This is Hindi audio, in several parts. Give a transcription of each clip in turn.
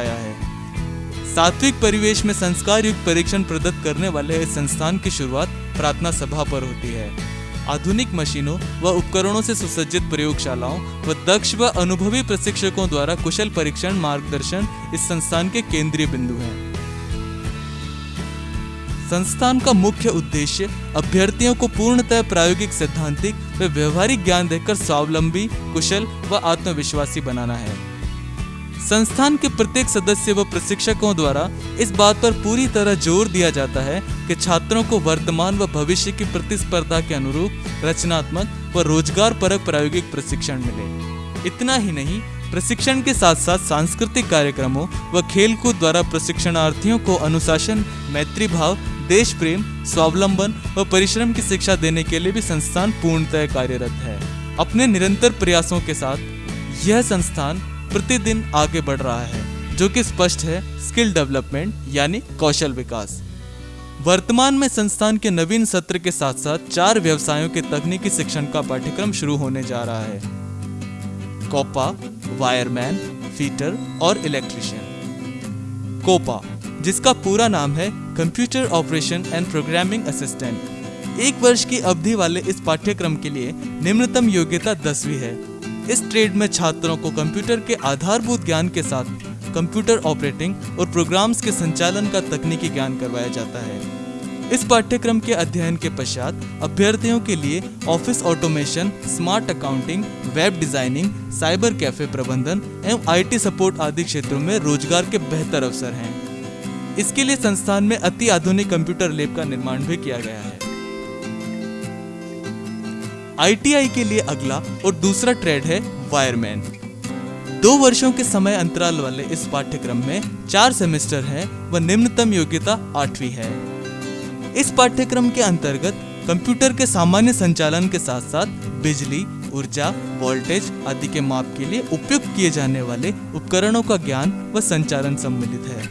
उठाया है। सात्विक परिवेश में संस्कार युक्त परीक्षण प्रदत्त करने वाले इस संस्थान की शुरुआत प्रार्थना सभा पर होती है। आधुनिक मशीनों व उपकरणों से सुसज्जित प्रयोगशालाओं व दक्ष व अनुभवी प्रशिक्षकों द्वारा कुशल परीक्षण मार्गदर्शन इस संस्थान के केंद्रीय बिंदु हैं। संस्थान का मुख्य उद्देश्य अभ्यर्थियों को पूर्णतः प्रायोगिक सैद्धांतिक व व्यवहारिक ज्ञान देकर स्वावलंबी, कुशल व आत्मविश्वासी बनाना है। संस्थान के प्रत्येक सदस्य व प्रशिक्षकों द्वारा इस बात पर पूरी तरह ज़ोर दिया जाता है कि छात्रों को वर्तमान व भविष्य की प्रतिस्पर्धा के अनुरूप रचनात्मक व रोज़गार परक प्रायोगिक प्रशिक्षण मिले। इतना ही नहीं, प्रशिक्षण के साथ साथ सांस्कृतिक कार्यक्रमों व खेलकूद द्वारा प्रशिक्षणार्थियों को अनुशासन मैत्री भाव देश प्रेम स्वावलंबन व परिश्रम की शिक्षा देने के लिए भी संस्थान पूर्णतः कार्यरत है। अपने निरंतर प्रयासों के साथ यह संस्थान प्रतिदिन आगे बढ़ रहा है, जो कि स्पष्ट है स्किल डेवलपमेंट यानी कौशल विकास। वर्तमान में संस्थान के नवीन सत्र के साथ साथ चार व्यवसायों के तकनीकी शिक्षण का पाठ्यक्रम शुरू होने जा रहा है। कोपा, वायरमैन, फीटर और इलेक्ट्रिशियन। कोपा, जिसका पूरा नाम है computer operation and programming assistant. एक वर्ष की अवधि वाले इस पाठ्यक्रम के लिए निम्नतम योग्यता दसवीं है। इस ट्रेड में छात्रों को कंप्यूटर के आधारभूत ज्ञान के साथ कंप्यूटर ऑपरेटिंग और प्रोग्राम्स के संचालन का तकनीकी ज्ञान करवाया जाता है। इस पाठ्यक्रम के अध्ययन के पश्चात अभ्यर्थियों के लिए office automation smart accounting web designing cyber cafe प्रबंधन एवं आईटी सपोर्ट आदि क्षेत्रों में रोज़गार के बेहतर अवसर हैं। इसके लिए संस्थान में अति आधुनिक कंप्यूटर लैब का निर्माण भी किया गया है। आईटीआई के लिए अगला और दूसरा ट्रेड है वायरमैन। दो वर्षों के समय अंतराल वाले इस पाठ्यक्रम में चार सेमेस्टर हैं व निम्नतम योग्यता आठवीं है। इस पाठ्यक्रम के अंतर्गत कंप्यूटर के सामान्य संचालन के साथ साथ बिजली, ऊर्जा, वोल्टेज आदि के माप के लिए उपयुक्त किए जाने वाले उपकरणों का ज्ञान व संचालन सम्मिलित है।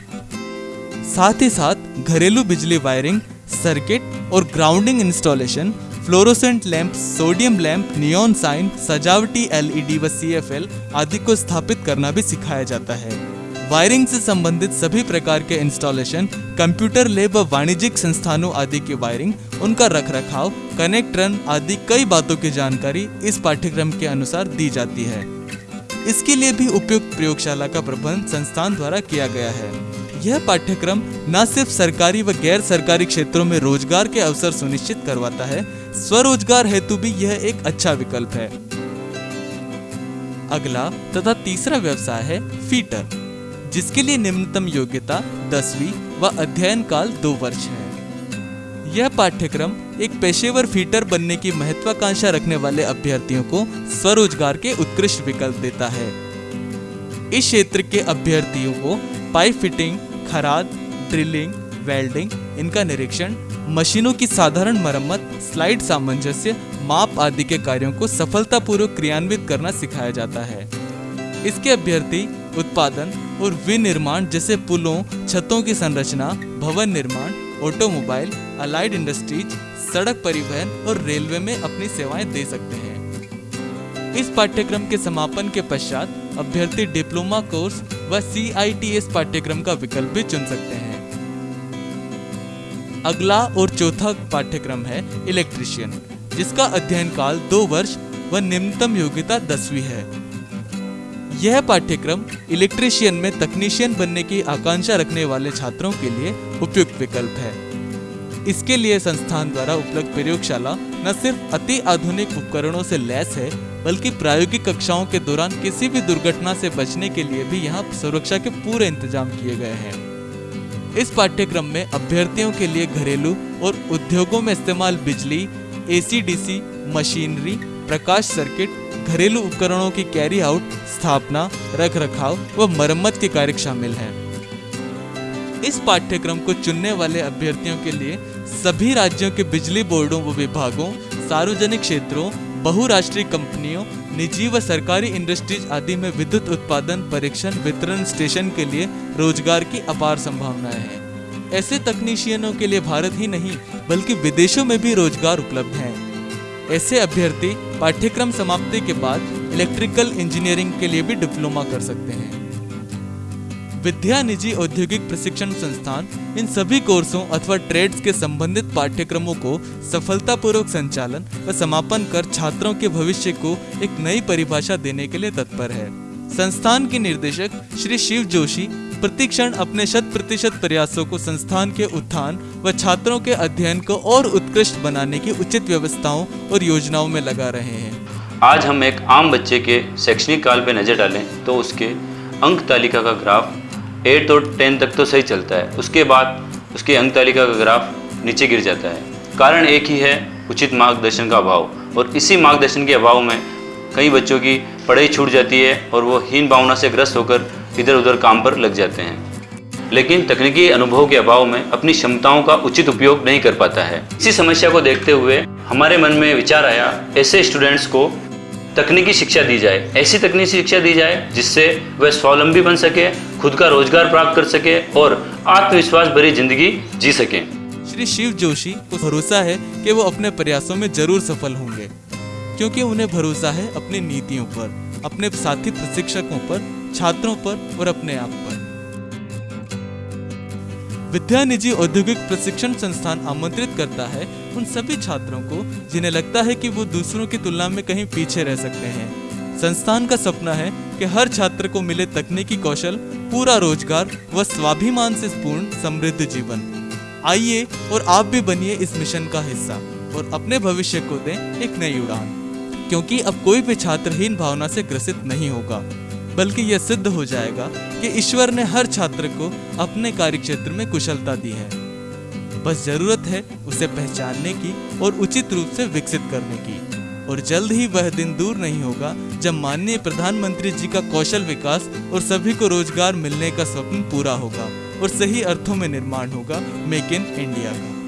साथ ही साथ घरेलू बिजली वायरिंग, सर्किट और grounding installation fluorescent lamp, sodium lamp, neon sign, सजावटी एलईडी व सीएफएल आदि को स्थापित करना भी सिखाया जाता है। वायरिंग से संबंधित सभी प्रकार के इंस्टॉलेशन, कंप्यूटर लैब व वाणिज्यिक संस्थानों आदि की वायरिंग, उनका रखरखाव, कनेक्ट रन आदि कई बातों की जानकारी इस पाठ्यक्रम के अनुसार दी जाती है। इसके लिए भी उपयुक्त प्रयोगशाला का प्रबंध संस्थान द्वारा किया गया है। यह पाठ्यक्रम न सिर्फ़ सरकारी व गैर सरकारी क्षेत्रों में रोज़गार के अवसर सुनिश्चित करवाता है स्वरोजगार हेतु भी यह एक अच्छा विकल्प है। अगला तथा तीसरा व्यवसाय है फीटर, जिसके लिए निम्नतम योग्यता दसवीं व अध्ययन काल दो वर्ष है। यह पाठ्यक्रम एक पेशेवर फीटर बनने की महत्वाकांक्षा रखने वाले अभ्यर्थियों को स्वरोजगार के उत्कृष्ट विकल्प देता है। इस क्षेत्र के अभ्यर्थियों को पाइप फिटिंग, खराद, ड्रिलिंग, वेल्डिंग, इनका निरीक्षण मशीनों की साधारण मरम्मत, स्लाइड सामंजस्य, माप आदि के कार्यों को सफलतापूर्वक क्रियान्वित करना सिखाया जाता है। इसके अभ्यर्थी उत्पादन और विनिर्माण जैसे पुलों, छतों की संरचना, भवन निर्माण, ऑटोमोबाइल, अलाइड इंडस्ट्रीज़, सड़क परिवहन और रेलवे में अपनी सेवाएँ दे सकते हैं। इस पाठ्यक्रम के समापन के पश्चात अभ्यर्थी डिप्लोमा कोर्स व सीआईटीएस पाठ्यक्रम का विकल्प भी चुन सकते हैं। अगला और चौथा पाठ्यक्रम है इलेक्ट्रिशियन जिसका अध्ययन काल दो वर्ष व निम्नतम योग्यता दसवीं है। यह पाठ्यक्रम इलेक्ट्रिशियन में तकनीशियन बनने की आकांक्षा रखने वाले छात्रों के लिए उपयुक्त विकल्प है। इसके लिए संस्थान द्वारा उपलब्ध प्रयोगशाला न सिर्फ़ अति आधुनिक उपकरणों से लैस है, बल्कि प्रायोगिक कक्षाओं के दौरान किसी भी दुर्घटना से बचने के लिए भी यहाँ सुरक्षा के पूरे इंतज़ाम किए गए हैं। इस पाठ्यक्रम में अभ्यर्थियों के लिए घरेलू और उद्योगों में इस्तेमाल बिजली एसीडीसी मशीनरी, प्रकाश सर्किट, घरेलू उपकरणों की कैरी आउट, स्थापना रख रखाव व मरम्मत के कार्य शामिल हैं। इस पाठ्यक्रम को चुनने वाले अभ्यर्थियों के लिए सभी राज्यों के बिजली बोर्डों व विभागों सार्वजनिक क्षेत्रों, बहुराष्ट्रीय कंपनियों निजी व सरकारी इंडस्ट्रीज़ आदि में विद्युत उत्पादन, परीक्षण, वितरण, स्टेशन के लिए रोज़गार की अपार संभावनाएँ हैं। ऐसे तकनीशियनों के लिए भारत ही नहीं, बल्कि विदेशों में भी रोज़गार उपलब्ध हैं। ऐसे अभ्यर्थी पाठ्यक्रम समाप्ति के बाद इलेक्ट्रिकल इंजीनियरिंग के लिए भी डिप्लोमा कर सकते हैं। विद्या निजी औद्योगिक प्रशिक्षण संस्थान इन सभी कोर्सों अथवा ट्रेड्स के संबंधित पाठ्यक्रमों को सफलतापूर्वक संचालन व समापन कर छात्रों के भविष्य को एक नई परिभाषा देने के लिए तत्पर है। संस्थान के निर्देशक श्री शिव जोशी प्रतिक्षण अपने शत प्रतिशत प्रयासों को संस्थान के उत्थान व छात्रों के अध्ययन को और उत्कृष्ट बनाने की उचित व्यवस्थाओं और योजनाओं में लगा रहे हैं। आज हम एक आम बच्चे के शैक्षणिक काल पर नज़र डालें तो उसके अंक तालिका का ग्राफ एट्थ और टेंथ तक तो सही चलता है। उसके बाद उसकी अंक तालिका का ग्राफ नीचे गिर जाता है। कारण एक ही है उचित मार्गदर्शन का अभाव। और इसी मार्गदर्शन के अभाव में कई बच्चों की पढ़ाई छूट जाती है और वो हीन भावना से ग्रस्त होकर इधर उधर काम पर लग जाते हैं। लेकिन तकनीकी अनुभव के अभाव में अपनी क्षमताओं का उचित उपयोग नहीं कर पाता है। इसी समस्या को देखते हुए हमारे मन में विचार आया, ऐसे स्टूडेंट्स को तकनीकी शिक्षा दी जाए, ऐसी तकनीकी शिक्षा दी जाए जिससे वह स्वावलंबी बन सके, खुद का रोज़गार प्राप्त कर सके और आत्मविश्वास भरी ज़िंदगी जी सके। श्री शिव जोशी को भरोसा है कि वो अपने प्रयासों में ज़रूर सफल होंगे, क्योंकि उन्हें भरोसा है अपनी नीतियों पर, अपने साथी प्रशिक्षकों पर, छात्रों पर और अपने आप पर। विद्या निजी औद्योगिक प्रशिक्षण संस्थान आमंत्रित करता है उन सभी छात्रों को, जिन्हें लगता है कि वो दूसरों की तुलना में कहीं पीछे रह सकते हैं। संस्थान का सपना है कि हर छात्र को मिले तकनीकी कौशल, पूरा रोज़गार व स्वाभिमान से पूर्ण, समृद्ध जीवन। आइए और आप भी बनिए इस मिशन का हिस्सा और अपने भविष्य को दें एक नई उड़ान। क्योंकि अब कोई भी छात्रहीन भावना से ग्रसित नहीं होगा, बल्कि यह सिद्ध हो जाएगा कि ईश्वर ने हर छात्र को अपने कार्य क्षेत्र में कुशलता दी है। बस ज़रूरत है उसे पहचानने की और उचित रूप से विकसित करने की। और जल्द ही वह दिन दूर नहीं होगा जब माननीय प्रधानमंत्री जी का कौशल विकास और सभी को रोज़गार मिलने का स्वप्न पूरा होगा और सही अर्थों में निर्माण होगा मेक इन इंडिया। का